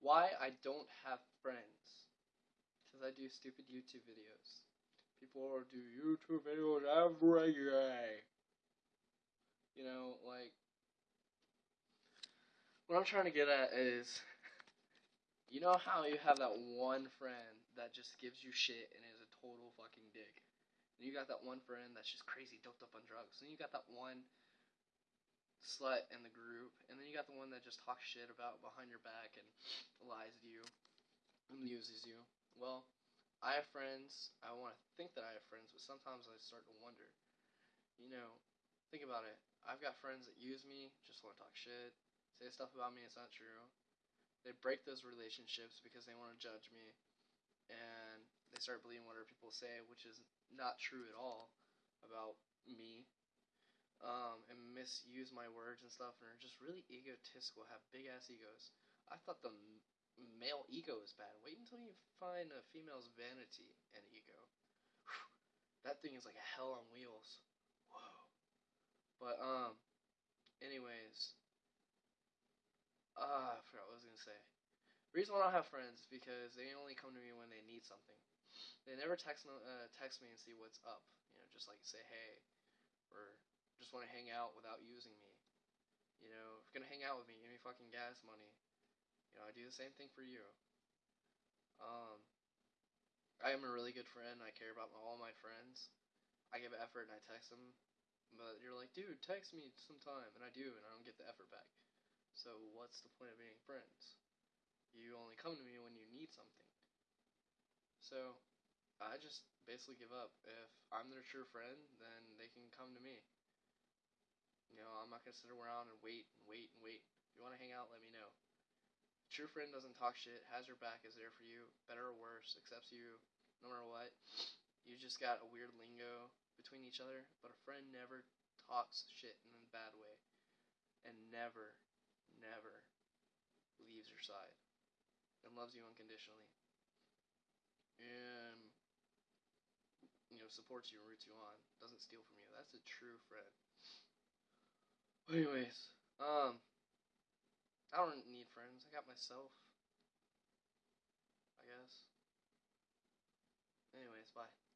why I don't have friends. Because I do stupid YouTube videos. People do YouTube videos every day. You know, like, what I'm trying to get at is, you know how you have that one friend that just gives you shit and is a total fucking dick. And you got that one friend that's just crazy doped up on drugs. And you got that one slut in the group. And then you got the one that just talks shit about behind your back and lies to you and uses you. Well, I have friends. I want to think that I have friends, but sometimes I start to wonder. You know, think about it. I've got friends that use me, just want to talk shit, say stuff about me it's not true. They break those relationships because they want to judge me, and they start believing whatever people say, which is not true at all about me. Misuse my words and stuff, and are just really egotistical, have big ass egos. I thought the male ego is bad. Wait until you find a female's vanity and ego. Whew. That thing is like a hell on wheels. Whoa. But um, anyways, ah, uh, I forgot what I was gonna say. Reason why I don't have friends is because they only come to me when they need something. They never text uh, text me and see what's up. You know, just like say hey, or just want to hang out without using me. You know, if you're gonna hang out with me, give me fucking gas money. You know, I do the same thing for you. Um, I am a really good friend. I care about all my friends. I give effort and I text them. But you're like, dude, text me sometime. And I do, and I don't get the effort back. So what's the point of being friends? You only come to me when you need something. So I just basically give up. If I'm their true friend, then they can come to me. You know, I'm not going to sit around and wait and wait and wait. If you want to hang out, let me know. True friend doesn't talk shit, has your back, is there for you, better or worse, accepts you no matter what. You just got a weird lingo between each other, but a friend never talks shit in a bad way. And never, never leaves your side. And loves you unconditionally. And you know, supports you and roots you on. Doesn't steal from you. That's a true friend. Anyways, um I don't need friends. I got myself. I guess. Anyways, bye.